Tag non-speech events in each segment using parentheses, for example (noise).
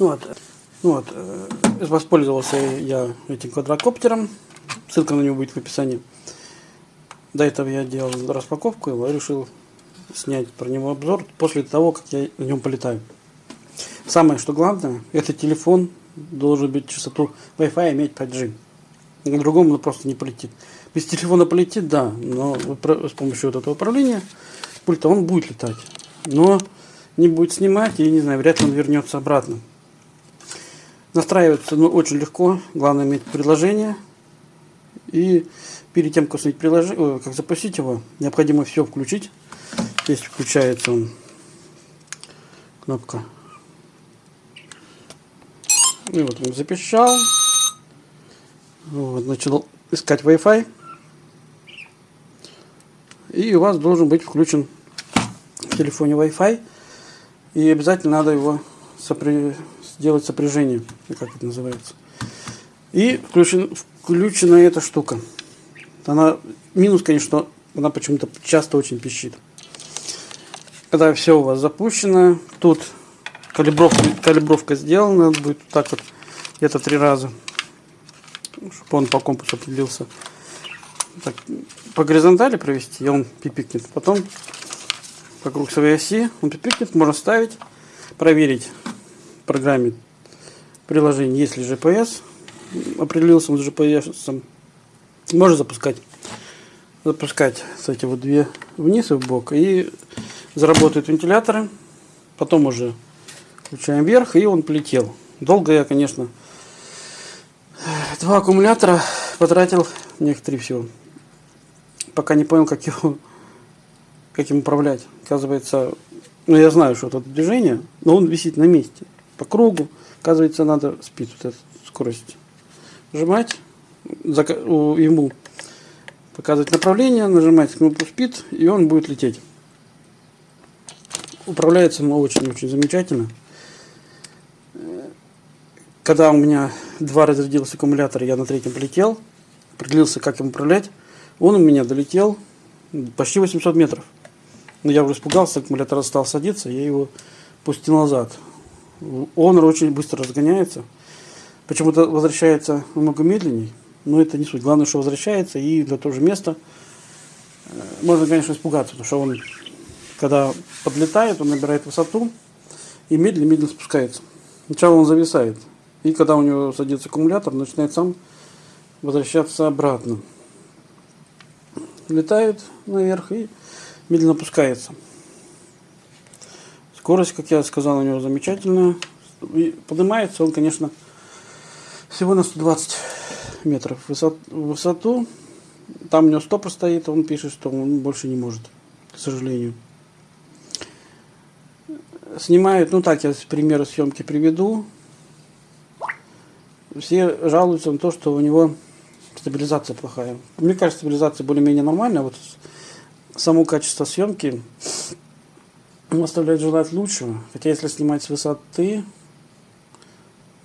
Ну вот, ну вот, э, воспользовался я этим квадрокоптером. Ссылка на него будет в описании. До этого я делал распаковку его и решил снять про него обзор после того, как я на нем полетаю. Самое, что главное, это телефон должен быть частоту Wi-Fi иметь 5G. На другом он просто не полетит. Без телефона полетит, да, но с помощью вот этого управления пульта он будет летать. Но не будет снимать и, не знаю, вряд ли он вернется обратно. Настраивается ну, очень легко, главное иметь приложение. И перед тем, как, установить приложение, как запустить его, необходимо все включить. Здесь включается он, кнопка. И вот он запищал. Вот, начал искать Wi-Fi. И у вас должен быть включен в телефоне Wi-Fi. И обязательно надо его сопри... сделать сопряжение, как это называется. И включен, включена эта штука. Она, минус, конечно, она почему-то часто очень пищит. Когда все у вас запущено, тут калибровка, калибровка сделана, будет так вот где-то три раза, чтобы он по компасу определился. Так, по горизонтали провести, и он пипикнет. Потом вокруг своей оси он пипикнет, можно ставить, проверить программе приложение, есть ли GPS, определился с GPS, можно запускать запускать кстати вот две вниз и в бок и заработают вентиляторы потом уже включаем вверх и он полетел. Долго я конечно два аккумулятора потратил некоторые всего. Пока не понял как его как им управлять. Оказывается ну я знаю что это движение но он висит на месте по кругу оказывается надо спид вот эту скорость нажимать ему показывать направление, нажимать кнопку Speed, и он будет лететь. Управляется он очень-очень замечательно. Когда у меня два разрядился аккумулятор, я на третьем полетел, определился, как им управлять, он у меня долетел почти 800 метров. Но я уже испугался, аккумулятор стал садиться, я его пустил назад. Он очень быстро разгоняется. Почему-то возвращается намного медленнее. Но это не суть. Главное, что возвращается и для того же места. Э, можно, конечно, испугаться, потому что он, когда подлетает, он набирает высоту и медленно-медленно спускается. Сначала он зависает. И когда у него садится аккумулятор, начинает сам возвращаться обратно. Летает наверх и медленно опускается. Скорость, как я сказал, у него замечательная. Поднимается он, конечно, всего на 120 метров высот, высоту. Там у него стопор стоит, он пишет, что он больше не может, к сожалению. Снимают, ну так, я примеры съемки приведу. Все жалуются на то, что у него стабилизация плохая. Мне кажется, стабилизация более-менее нормальная. Вот само качество съемки оставляет желать лучшего. Хотя если снимать с высоты,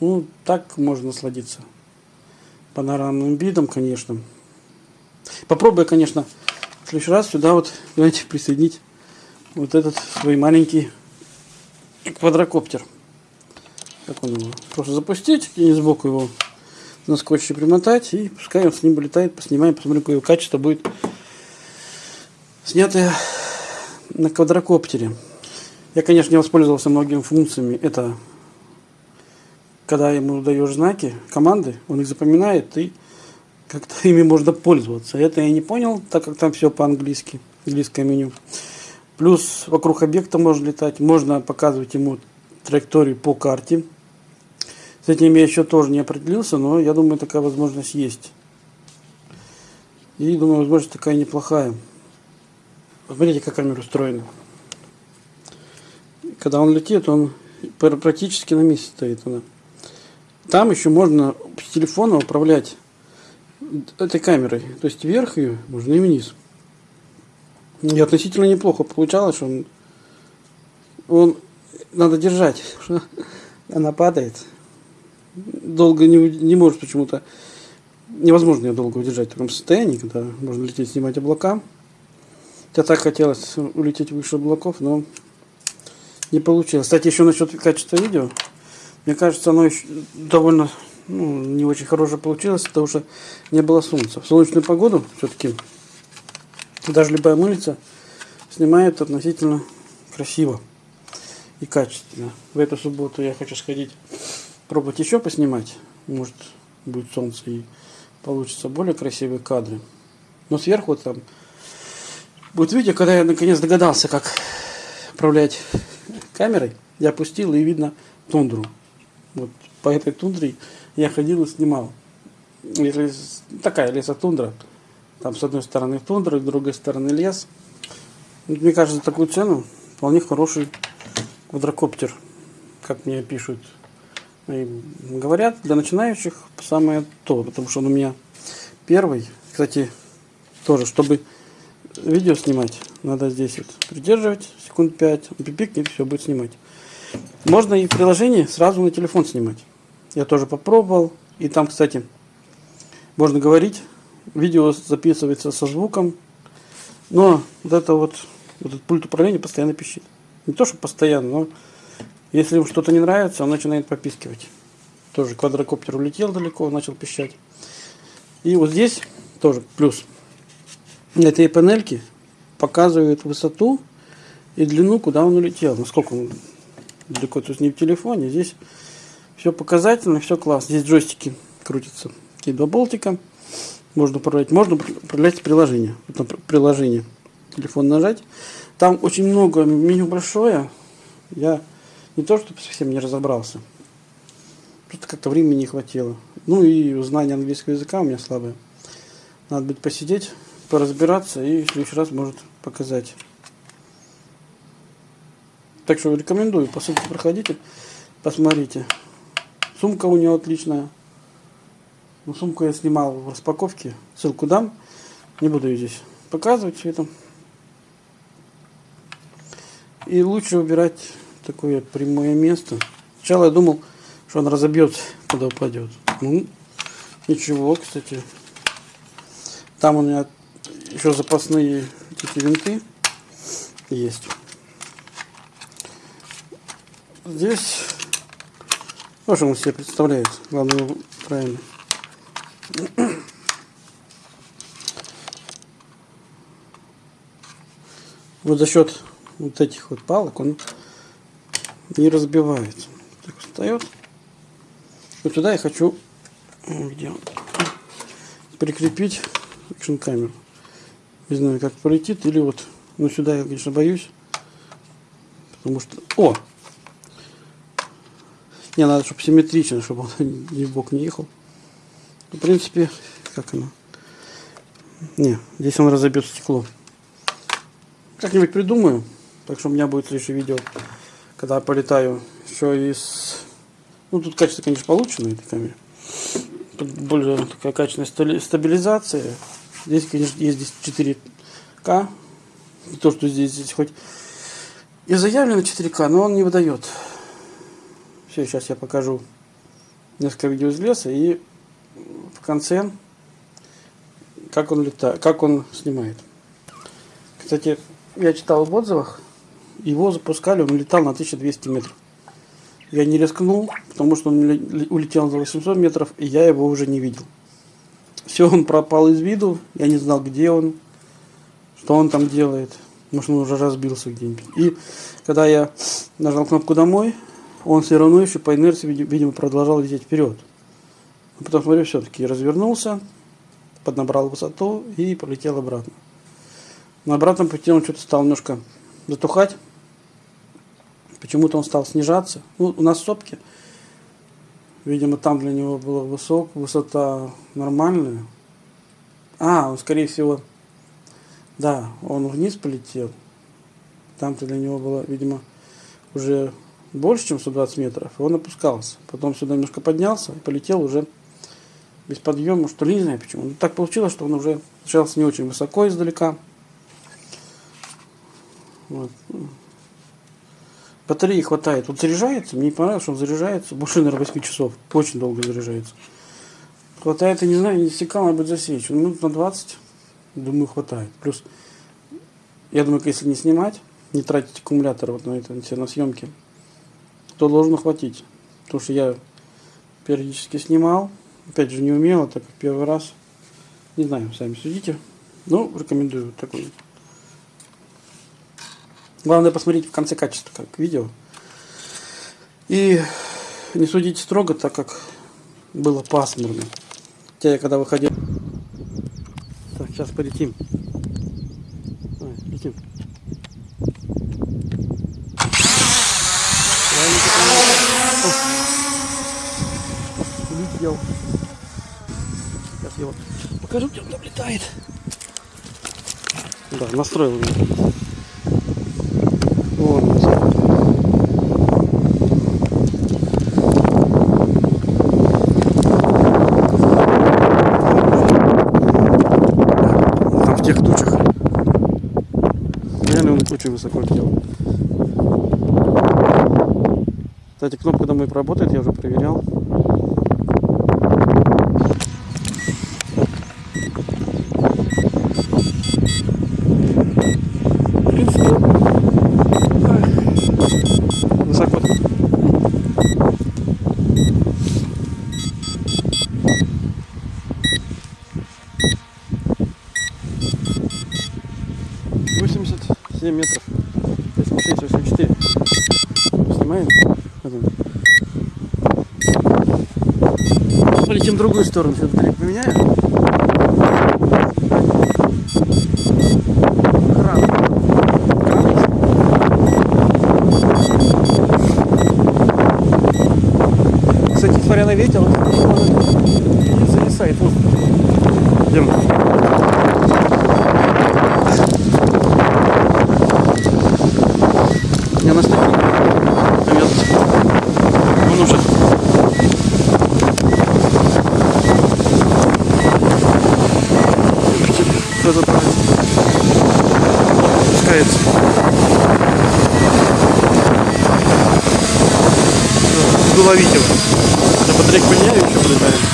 ну так можно насладиться панорамным видом, конечно. Попробую, конечно, в следующий раз сюда вот, давайте присоединить вот этот свой маленький квадрокоптер. Как он его? Просто запустить и сбоку его на скотче примотать и пускай он с ним полетает, поснимаем, посмотрим, какое качество будет снятое на квадрокоптере. Я, конечно, не воспользовался многими функциями. Это когда ему даешь знаки, команды, он их запоминает, и как-то (laughs) ими можно пользоваться. Это я не понял, так как там все по-английски, английское меню. Плюс вокруг объекта можно летать, можно показывать ему траекторию по карте. С этим я еще тоже не определился, но я думаю, такая возможность есть. И думаю, возможность такая неплохая. Смотрите, как камера устроена. Когда он летит, он практически на месте стоит. Она. Там еще можно с телефона управлять этой камерой. То есть вверх ее можно и вниз. И относительно неплохо получалось, что он, он надо держать, (laughs) она падает. Долго не, не может почему-то, невозможно ее долго удержать в таком состоянии, когда можно лететь, снимать облака. Я так хотелось улететь выше облаков, но не получилось. Кстати, еще насчет качества видео. Мне кажется, оно еще довольно ну, не очень хорошее получилось, потому что не было солнца. В солнечную погоду все-таки даже любая мыльница снимает относительно красиво и качественно. В эту субботу я хочу сходить пробовать еще поснимать. Может будет солнце и получится более красивые кадры. Но сверху там будет видео, когда я наконец догадался, как управлять камерой. Я опустил и видно тундру. Вот по этой тундре я ходил и снимал. Если такая лесотундра, там с одной стороны тундра, с другой стороны лес. Мне кажется, такую цену вполне хороший квадрокоптер, как мне пишут. И говорят, для начинающих самое то, потому что он у меня первый. Кстати, тоже, чтобы видео снимать, надо здесь вот придерживать секунд 5, он пипикнет, все будет снимать. Можно и в приложении сразу на телефон снимать. Я тоже попробовал. И там, кстати, можно говорить. Видео записывается со звуком. Но вот это вот, вот этот пульт управления постоянно пищит. Не то, что постоянно, но если ему что-то не нравится, он начинает попискивать. Тоже квадрокоптер улетел далеко, начал пищать. И вот здесь тоже плюс. Этой панельке показывает высоту и длину, куда он улетел. Насколько он далеко, есть не в телефоне. Здесь все показательно, все классно. Здесь джойстики крутятся. Такие два болтика. Можно управлять. Можно управлять приложение. Потом приложение. Телефон нажать. Там очень много, меню большое. Я не то, чтобы совсем не разобрался. Просто как-то времени не хватило. Ну и знание английского языка у меня слабое. Надо будет посидеть, поразбираться и в следующий раз может показать. Так что рекомендую, по ссылке проходите, посмотрите. Сумка у него отличная. Ну, сумку я снимал в распаковке. Ссылку дам. Не буду ее здесь показывать все это. И лучше выбирать такое прямое место. Сначала я думал, что он разобьется, когда упадет. Ну, ничего, кстати. Там у меня еще запасные эти винты есть. Здесь, ну, он себе представляет, главное правильно. Вот за счет вот этих вот палок он не разбивается. Так встает. Вот туда я хочу где прикрепить экшн камеру. Не знаю, как полетит, или вот, ну сюда я, конечно, боюсь. Потому что... О! Не, надо, чтобы симметрично, чтобы он (laughs) ни в бок не ехал. В принципе, как оно? Не, здесь он разобьет стекло. Как-нибудь придумаю. Так что у меня будет следующее видео, когда я полетаю еще из... Ну, тут качество, конечно, получше на этой камере. Тут более такая качественная стабилизация. Здесь, конечно, есть здесь 4К. То, что здесь, здесь хоть и заявлено 4К, но он не выдает. Все, сейчас я покажу несколько видео из леса и в конце как он летает, как он снимает. Кстати, я читал в отзывах, его запускали, он летал на 1200 метров. Я не рискнул, потому что он улетел за 800 метров, и я его уже не видел. Все, он пропал из виду, я не знал, где он, что он там делает. Может, он уже разбился где-нибудь. И когда я нажал кнопку «Домой», он все равно еще по инерции, видимо, продолжал лететь вперед. А потом, смотрю, все-таки развернулся, поднабрал высоту и полетел обратно. На обратном пути он что-то стал немножко затухать. Почему-то он стал снижаться. Ну, у нас сопки. Видимо, там для него была высок, высота нормальная. А, он, скорее всего, да, он вниз полетел. Там-то для него было, видимо, уже больше, чем 120 метров, и он опускался. Потом сюда немножко поднялся и полетел уже без подъема, что ли, не знаю почему. Но так получилось, что он уже начался не очень высоко издалека. Вот. Батареи хватает. Вот заряжается, мне понравилось, что он заряжается больше, наверное, 8 часов. Очень долго заряжается. Хватает, я не знаю, не стекал, может быть, засечь. Минут на 20, думаю, хватает. Плюс, я думаю, если не снимать, не тратить аккумулятор вот на это, на съемки, то должно хватить. потому что я периодически снимал. Опять же, не умел, так как первый раз. Не знаю, сами судите. Ну, рекомендую такой. Главное посмотреть в конце качества, как видео. И не судите строго, так как было пасмурно. Хотя я когда выходил... Так, сейчас полетим. Летим. Улетел. Сейчас его покажу, где он там. Да, настроил его. Вон он. Там в тех тучах. Реально он очень высоко летел. Кстати, кнопка домой работает, я уже проверял. 7 метров. Здесь смотрите, все 4. Снимаем. Полетим в другую сторону, все батарейку поменяю. Кстати, смотря на ветер, он не зависает. Идем. Ловить его. Я батарейку поменяю, еще полетаем.